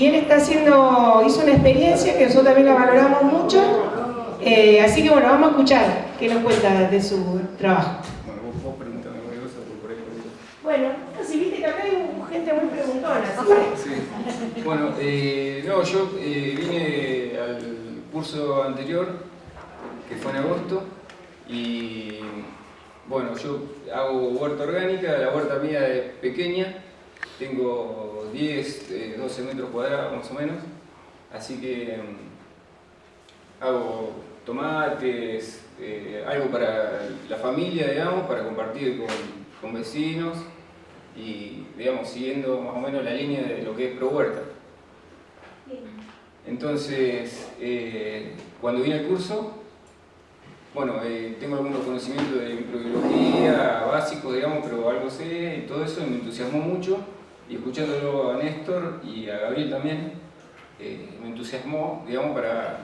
y él está haciendo, hizo una experiencia que nosotros también la valoramos mucho, eh, así que bueno, vamos a escuchar qué nos cuenta de su trabajo. Bueno, vos, vos preguntame cualquier cosa, porque por ahí pregunto. Bueno, si viste que acá hay gente muy preguntona, que... Sí. Bueno, eh, no, yo eh, vine al curso anterior, que fue en agosto, y bueno, yo hago huerta orgánica, la huerta mía es pequeña, tengo 10, eh, 12 metros cuadrados más o menos, así que mm, hago tomates, eh, algo para la familia, digamos, para compartir con, con vecinos y, digamos, siguiendo más o menos la línea de lo que es Pro Huerta. Entonces, eh, cuando vine al curso, bueno, eh, tengo algunos conocimientos de microbiología básicos, digamos, pero algo sé y todo eso y me entusiasmó mucho. Y escuchándolo a Néstor y a Gabriel también, eh, me entusiasmó, digamos, para,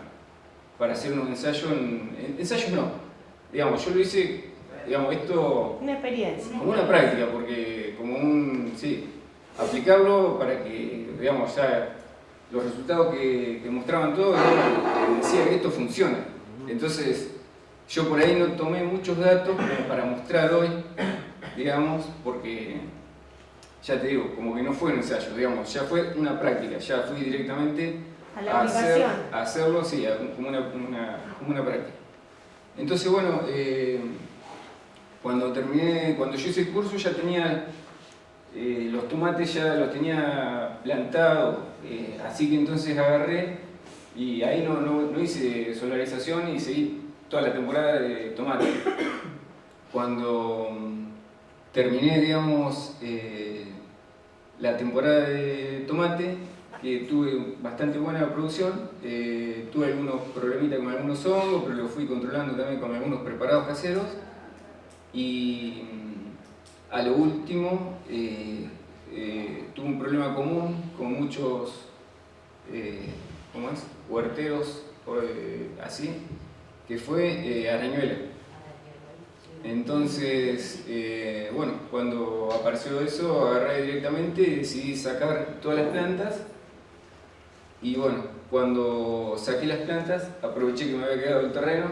para hacer un ensayo, en, en- ensayos no, digamos, yo lo hice, digamos, esto Una experiencia. como una práctica, porque como un, sí, aplicarlo para que, digamos, ya los resultados que, que mostraban todos, decía que esto funciona. Entonces, yo por ahí no tomé muchos datos para mostrar hoy, digamos, porque, ya te digo, como que no fue un ensayo, digamos, ya fue una práctica, ya fui directamente A la hacer- a hacerlo, sí, a- como una, una- como una práctica. Entonces, bueno, eh, cuando terminé, cuando yo hice el curso ya tenía eh, los tomates ya los tenía plantados, eh, así que entonces agarré y ahí no, no, no hice solarización y seguí toda la temporada de tomate. Cuando mm, terminé, digamos, eh, la temporada de tomate, que tuve bastante buena producción, eh, tuve algunos problemitas con algunos hongos, pero lo fui controlando también con algunos preparados caseros. Y mm, a lo último, eh, eh, tuve un problema común con muchos, eh, ¿cómo es? Huerteros, así, que fue arañuela. Entonces, eh, bueno, cuando apareció eso, agarré directamente y decidí sacar todas las plantas. Y bueno, cuando saqué las plantas, aproveché que me había quedado el terreno,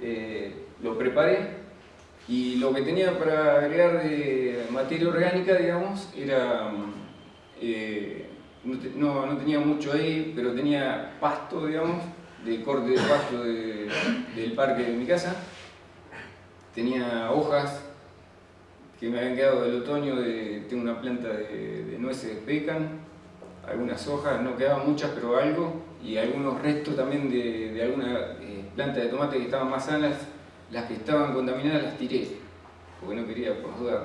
eh, lo preparé y lo que tenía para agregar de materia orgánica, digamos, era... mm, eh, no, no- tenía mucho ahí, pero tenía pasto, digamos, de corte de pasto de- del parque de mi casa. Tenía hojas que me habían quedado del otoño, de, tengo una planta de, nueces de pecan, algunas hojas, no quedaban muchas, pero algo, y algunos restos también de, de alguna eh, planta de tomate que estaban más sanas, las que estaban contaminadas las tiré, porque no quería, por duda,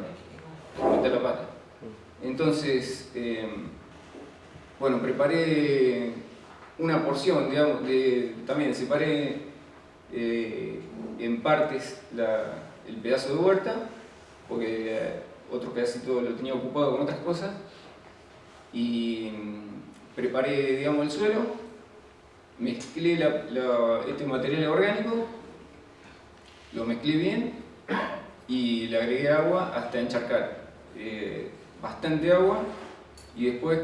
meter la pata. Entonces, eh, bueno, preparé una porción, digamos, de, también separé eh, en partes el pedazo de huerta, porque otro pedacito lo tenía ocupado con otras cosas, y mm, preparé, digamos, el suelo, mezclé este material orgánico, lo mezclé bien y le agregué agua hasta encharcar. Eh, bastante agua y después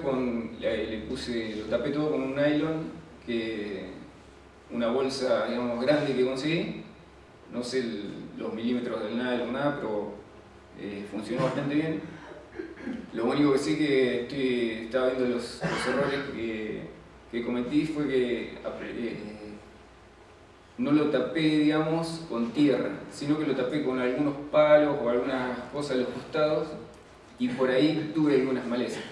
le puse, lo tapé todo con un nylon, que, una bolsa digamos, grande que conseguí, no sé los milímetros del nylon, nada, pero eh, funcionó bastante bien. Lo único que sí que estoy, estaba viendo los, errores que, cometí fue que eh, no lo tapé, digamos, con tierra, sino que lo tapé con algunos palos o algunas cosas a los costados y por ahí tuve algunas malezas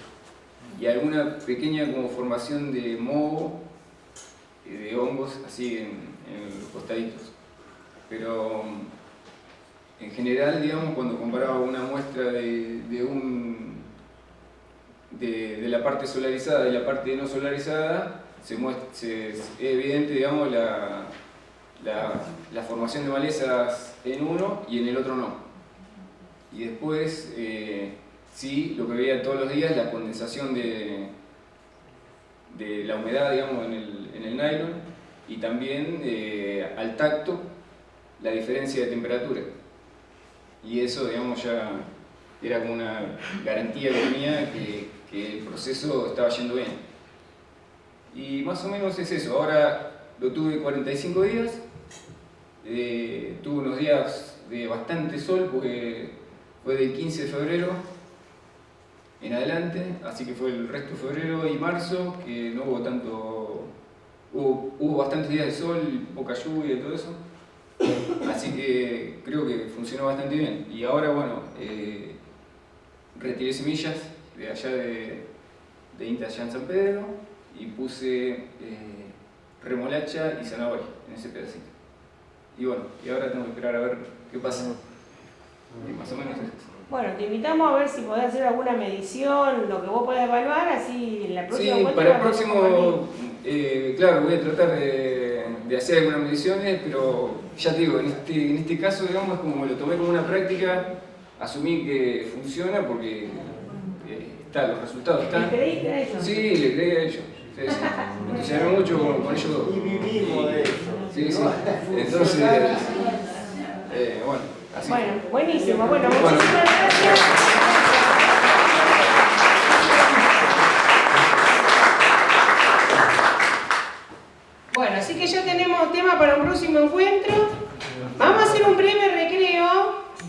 y alguna pequeña como formación de moho, de hongos, así en, los costaditos. Pero mm, en general, digamos, cuando comparaba una muestra de, de un, de, la parte solarizada y la parte no solarizada, se muestra, es evidente, digamos, la, la, la formación de malezas en uno y en el otro no. Y después, eh, sí, lo que veía todos los días, la condensación de, de la humedad, digamos, en el, en el nylon y también eh, al tacto la diferencia de temperatura. Y eso, digamos, ya era como una garantía que tenía que, que el proceso estaba yendo bien. Y más o menos es eso. Ahora lo tuve 45 días. Eh, tuve unos días de bastante sol porque fue del 15 de febrero en adelante, así que fue el resto de febrero y marzo que no hubo tanto, hubo, hubo bastantes días de sol, poca lluvia y todo eso, así que creo que funcionó bastante bien. Y ahora, bueno, eh, retiré semillas de allá de, de INTA allá en San Pedro y puse eh, remolacha y zanahoria en ese pedacito. Y bueno, y ahora tengo que esperar a ver qué pasa. Y más o menos es eso. Bueno, te invitamos a ver si podés hacer alguna medición, lo que vos podés evaluar, así en la próxima Sí, vuelta para el próximo, eh, claro, voy a tratar de, de hacer algunas mediciones, pero ya te digo, en este, en este caso, digamos, como lo tomé como una práctica, asumí que funciona porque eh, está, los resultados ¿Le están. creíste a eso? Sí, le creí a ellos. Sí, sí. Me entusiasmé mucho con, con ellos dos. Y vivimos de eso. Sí, sí. Entonces, eh, bueno. Bueno, buenísimo. Bueno, muchísimas gracias.